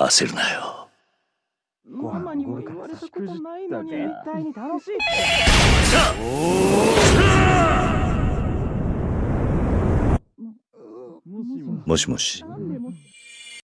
焦るなよ。ママにも言われたことないのに絶対に楽しいって。もしもし。